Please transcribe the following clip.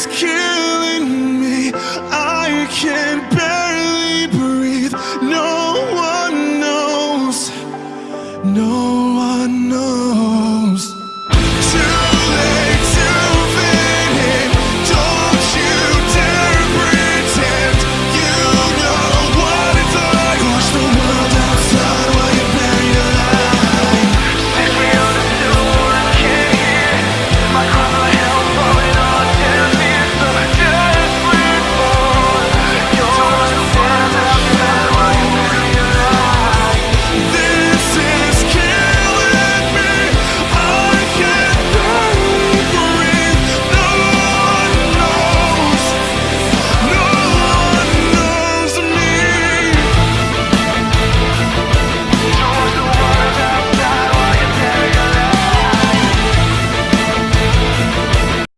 is killing me. I can't.